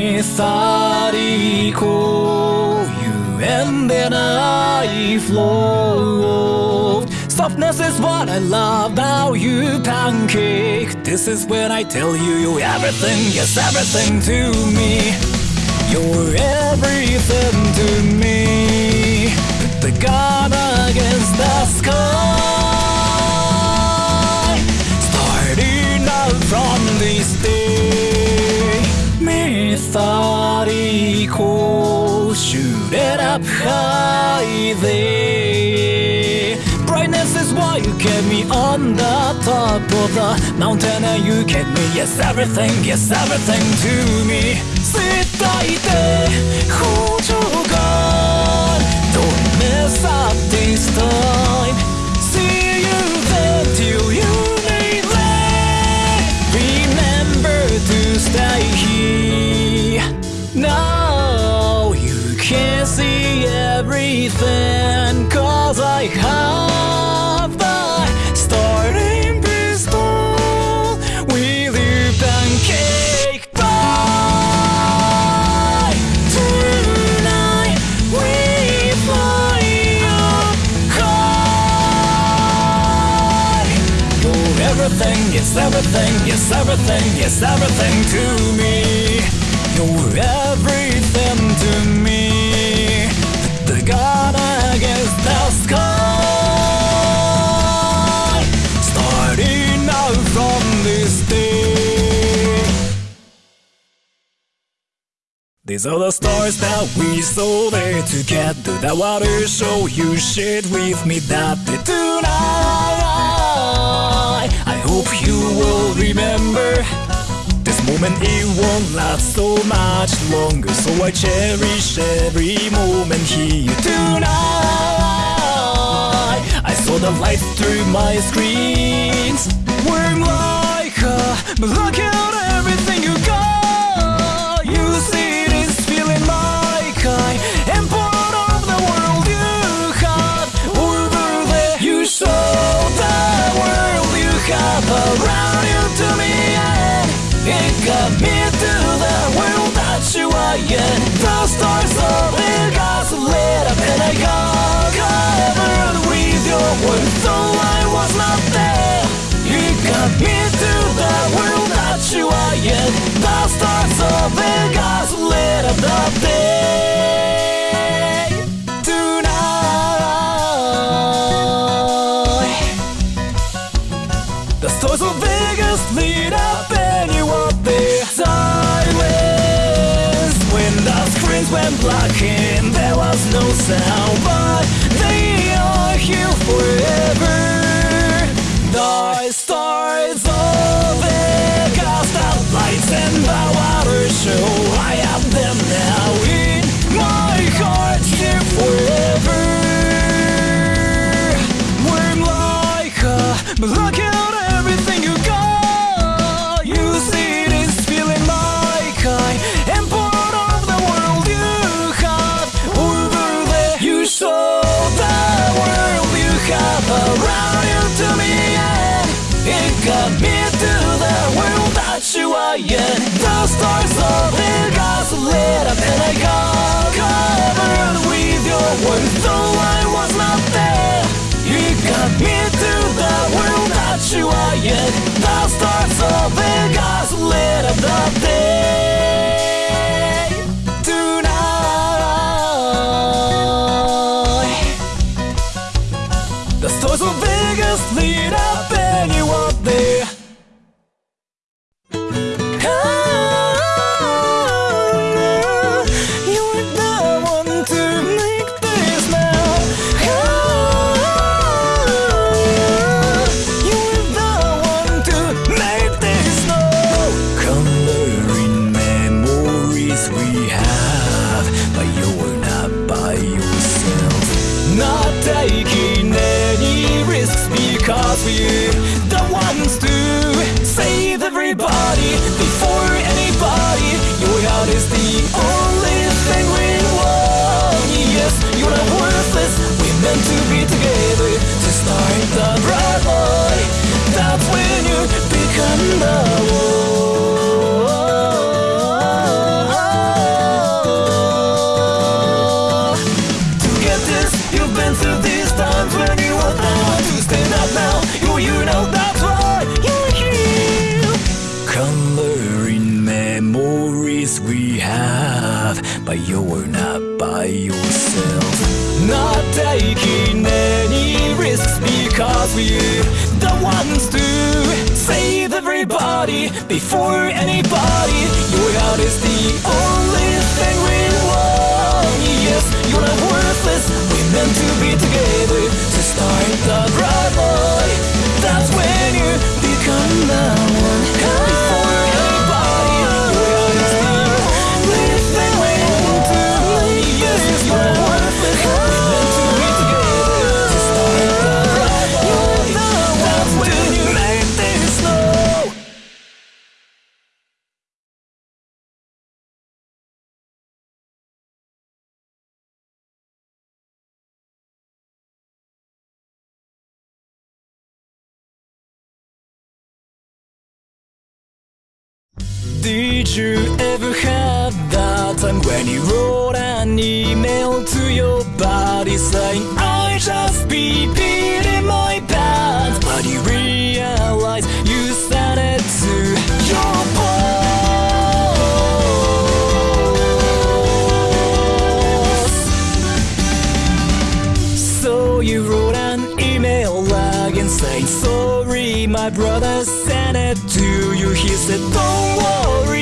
methodical. You ended I flow. Softness is what I love about you, pancake. This is when I tell you you're everything, yes, everything to me. You're everything to me. Put the gun against the sky. Starting out from this day. Methodical. Shoot it up high there. Brightness is why you kept me on the top of the mountain and you kept me. Yes, everything, yes, everything to me. 伝えて補助が Don't mess up this time Everything, yes everything, yes everything, to me You're everything to me The God against the sky Starting out from this day These are the stars that we saw there together. That water show you shared with me that day tonight. You will remember this moment. It won't last so much longer, so I cherish every moment here tonight. I saw the lights through my screens. We're like, look at everything have around you to me, and it got me to the world that you are in. The stars of the got lit up, and I got covered with your words, though I was not there. You got me to the world that you are in. The stars of Vegas lit up and there was no sound, Stars of Vegas lit up, and I got covered with your words, though I was not there. You got me to the world that you are in. The stars of Vegas lit up the day to be together to start the bright light. That's when you become the one. To get this, you've been through these times When you were down. to stand up now You, you know that's why you're here. Coloring memories we have But you're not we're the ones to save everybody before anybody. Your heart is the only thing we want. Yes, you're not worthless. We're meant to be together to start the bright Did you ever have that time when you wrote an email to your buddy saying I just peed to you he said don't worry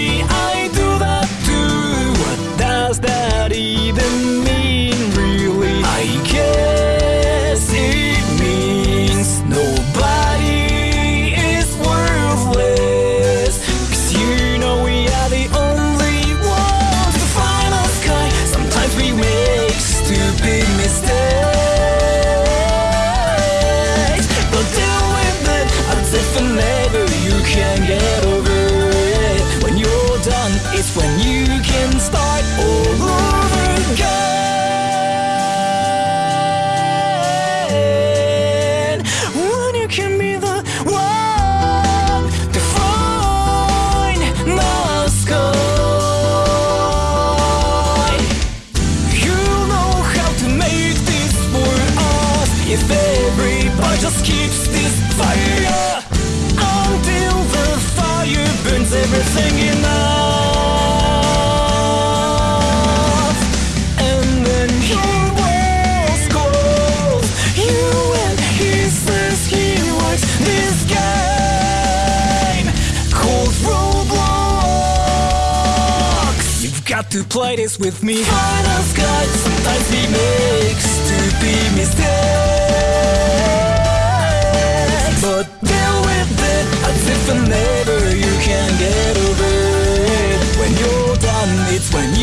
got to play this with me. Find us sometimes we make stupid mistakes. But deal with it as if never you can get over it. When you're done, it's when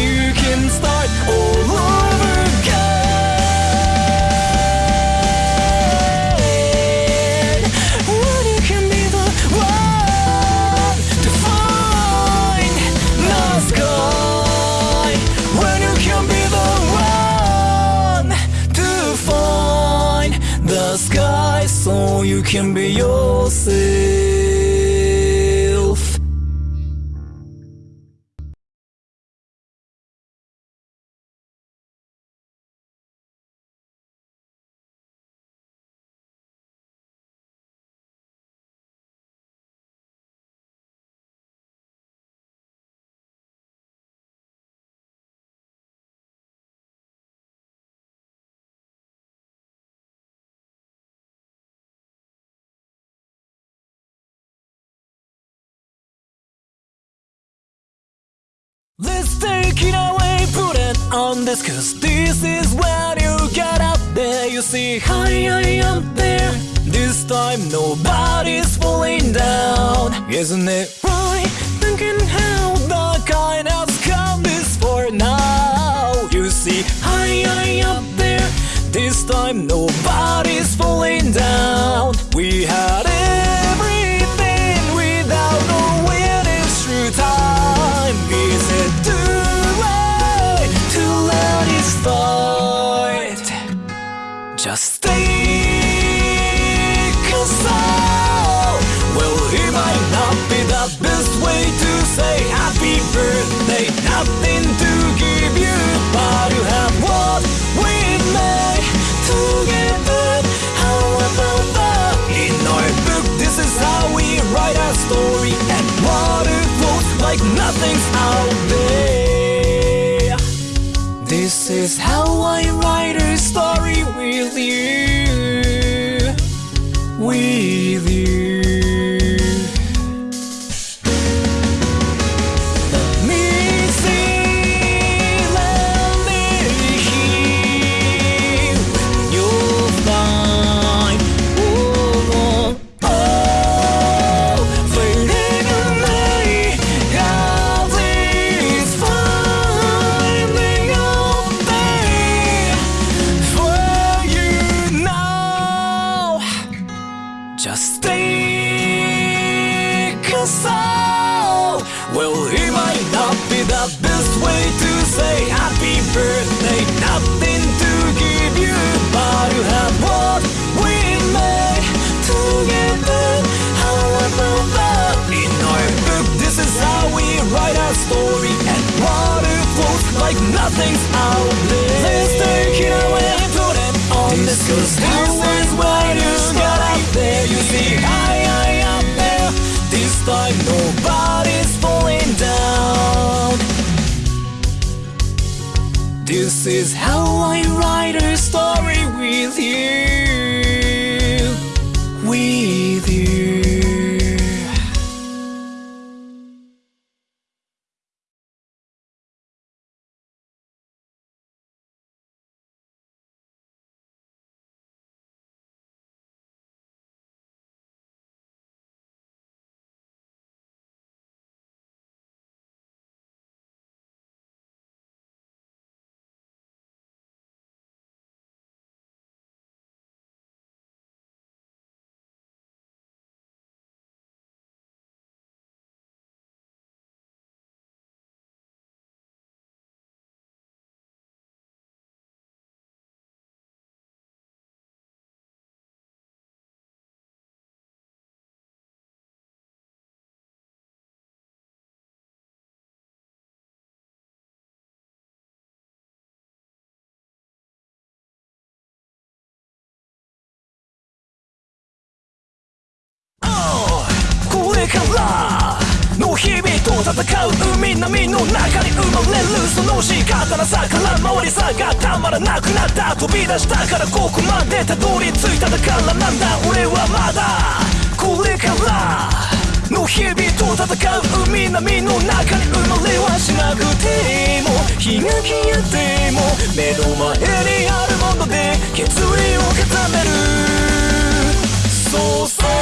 can be yourself. Let's take it away, put it on this Cause this is when you get up there. You see, hi, I am there. This time nobody's falling down. Isn't it right? Thinking how the kind has come this far now. You see, hi, I am there. This time nobody's falling down. We had everything say happy birthday. Nothing soul. Well, it might not be the best way to say happy birthday. Nothing to give you, but you have what we made together. How about that? In our book, this is how we write our story, and water flows like nothing's our blame. Let's take it away and put it on this, cause this is why. Time nobody's falling down. This is how I write a story with you 戦う海波の中に生まれるその仕方なさから回りさがたまらなくなった飛び出したからここまでたどり着いただからなんだ。俺はまだこれからの日々と戦う海波の中に生まれはしなくても日が消えても目の前にあるもので決意を固めるそうそう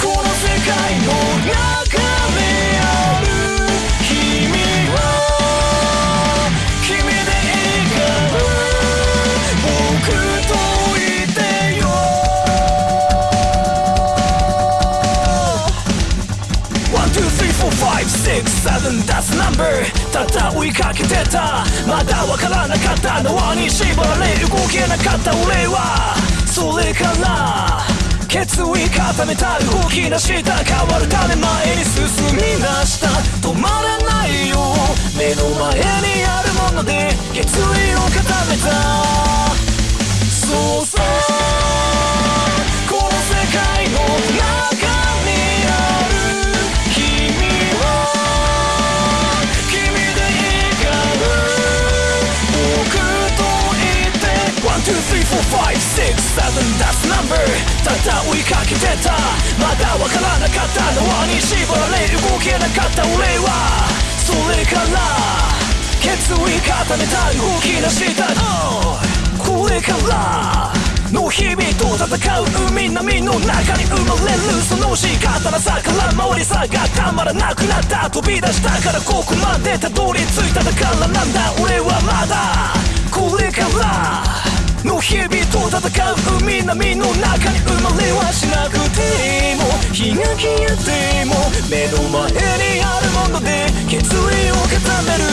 この世界の中 five, six, seven, that's number ただ追いかけてた。まだわからなかった縄に縛られ動けなかった俺は。それから決意固めた動き出した変わるため前に進み出した。止まらないよ。目の前にあるもので決意を固めた。そうそう。この世界の中追いかけてた。まだわからなかった縄に縛られ動けなかった俺は。それから決意固めた動き出した。Oh これからの日々と戦う海波の中に生まれるその仕方なさから回りさがたまらなくなった。飛び出したからここまでたどり着いただからなんだ。俺はまだこれから。の日々と戦う海波の中に生まれはしなくても日が消えても目の前にあるもので決意を固める。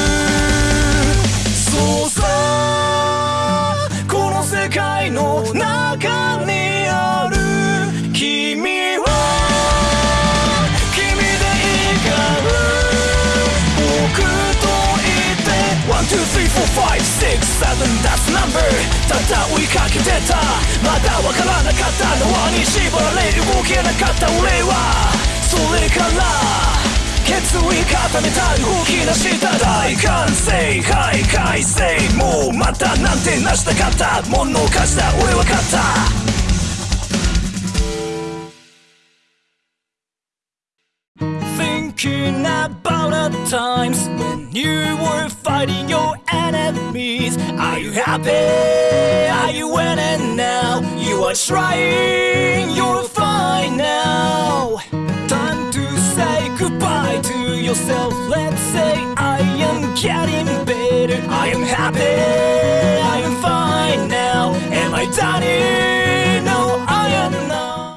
そうさこの世界の中にある。君 2, 3, 4, 5, 6, 7 That's number. たった追いかけてた。まだわからなかったのはに縛られ動けなかった俺は。それから決意固めた動き出した大完成開会性もうまたなんてなしたかった。ものを貸した俺は勝った。気な場 the times when you were fighting your enemies. Are you happy? Are you winning now? You are trying, you're fine now. Time to say goodbye to yourself. Let's say I am getting better. I am happy, I am fine now. Am I done? No,